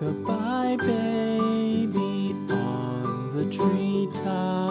Goodbye, baby, on the treetop.